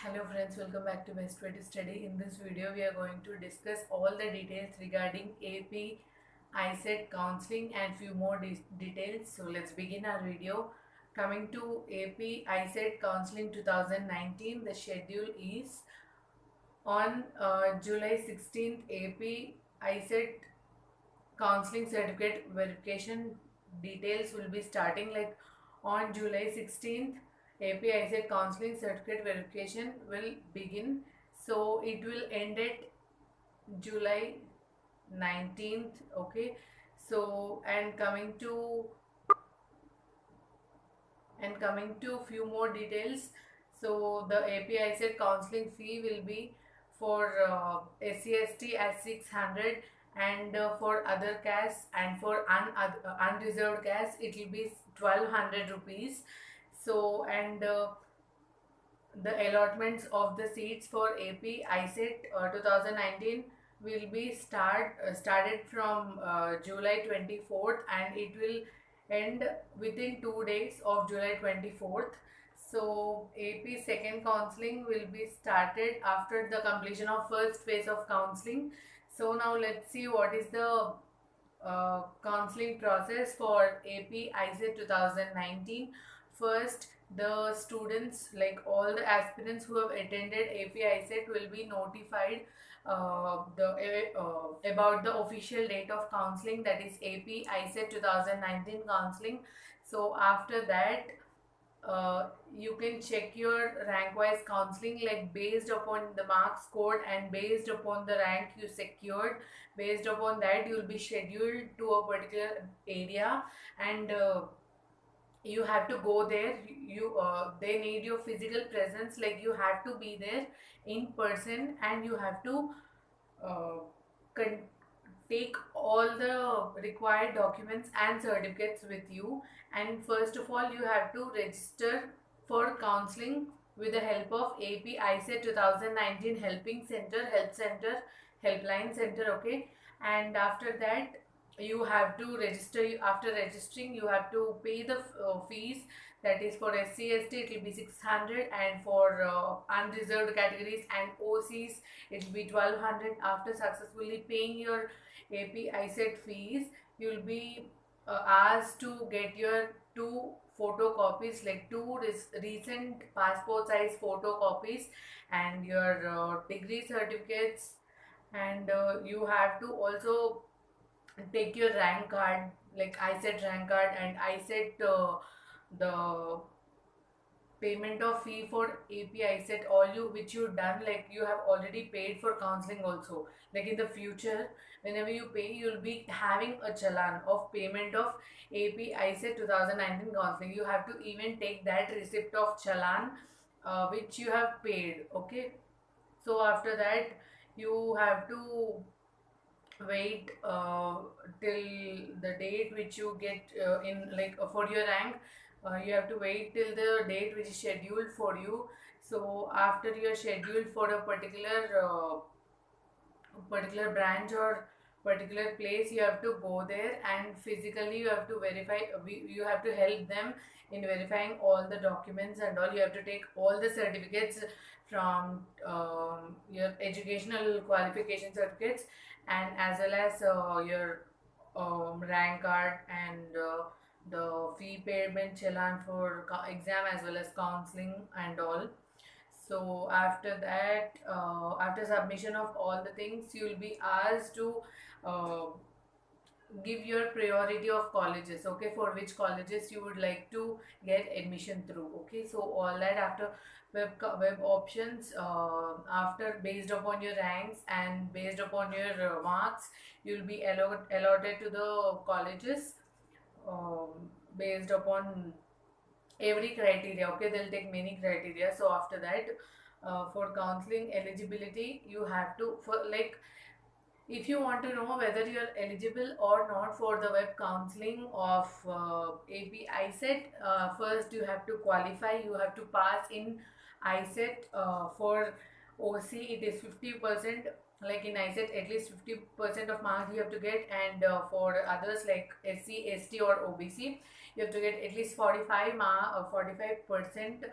Hello friends, welcome back to Best Way to Study. In this video, we are going to discuss all the details regarding AP, ICET counseling and few more de- details. So let's begin our video. Coming to AP, ICET counseling 2019, the schedule is on uh, July 16th, AP, ICET counseling certificate verification details will be starting like on July 16th AP ICET counseling certificate verification will begin. So it will end at July 19th okay? So and coming to and coming to few more details. So the AP ICET counseling fee will be for uh, SCST as 600 and uh, for other castes and for un- uh, unreserved castes it will be 1200 rupees so and uh, the allotments of the seats for ap icet uh, 2019 will be start uh, started from uh, july 24th and it will end within two days of july 24th so ap second counseling will be started after the completion of first phase of counseling. So now let's see what is the uh, counseling process for ap icet 2019 first the students like all the aspirants who have attended AP ICET will be notified uh, the uh, about the official date of counseling that is AP ICET 2019 counseling. So after that uh, you can check your rank wise counseling like based upon the marks scored and based upon the rank you secured. Based upon that you will be scheduled to a particular area. And uh, you have to go there. You uh, they need your physical presence like you have to be there in person and you have to uh, con- take all the required documents and certificates with you. And first of all you have to register for counseling with the help of ap icet 2019 helping center help center helpline center okay? And after that you have to register after registering you have to pay the uh, fees. That is for SCST it will be 600 and for uh, unreserved categories and OCs it will be 1200 after successfully paying your AP ICET fees you will be uh, asked to get your two photocopies like two recent passport size photocopies and your uh, degree certificates. And uh, you have to also take your rank card like i said rank card and i said uh, the payment of fee for ap icet all you which you done like you have already paid for counseling also. Like in the future whenever you pay you'll be having a challan of payment of ap icet 2019 counseling. You have to even take that receipt of challan uh, which you have paid okay? So after that you have to wait uh, till the date which you get uh, in like uh, for your rank uh, you have to wait till the date which is scheduled for you. So after you are scheduled for a particular uh, particular branch or particular place you have to go there and physically you have to verify we- you have to help them in verifying all the documents and all you have to take all the certificates from um, your educational qualification certificates and as well as uh, your um, rank card and uh, the fee payment challan for exam as well as counseling and all. So after that uh, after submission of all the things you will be asked to uh, give your priority of colleges okay for which colleges you would like to get admission through okay? So all that after web web options uh, after based upon your ranks and based upon your uh, marks you'll be allot- allotted to the colleges um, based upon every criteria okay? They'll take many criteria. So after that uh, for counseling eligibility you have to for like if you want to know whether you're eligible or not for the web counseling of uh, AP ICET, uh, first you have to qualify, you have to pass in ICET uh, for OC, it is 50%, like in ICET, at least 50% of marks you have to get, and uh, for others like SC, ST, or OBC, you have to get at least 45 mark, uh, 45%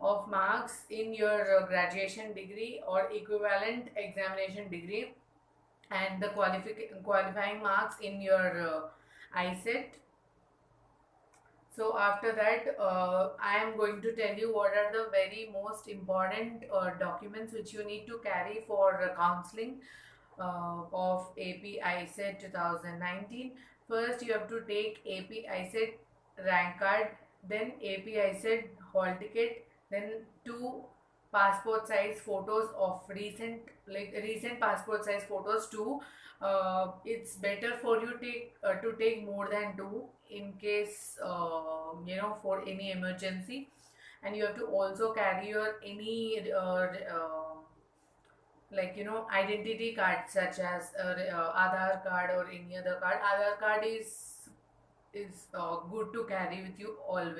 of marks in your uh, graduation degree or equivalent examination degree and the qualifying marks in your uh, ICET. So after that, uh, I am going to tell you what are the very most important uh, documents which you need to carry for uh, counseling uh, of AP ICET 2019. First, you have to take AP ICET rank card, then AP ICET hall ticket, then two passport size photos of recent like recent passport size photos too uh, it's better for you take uh, to take more than two in case uh, you know for any emergency and you have to also carry your any uh, uh, like you know identity card such as uh, uh, Aadhaar card or any other card. Aadhaar card is is good to carry with you always.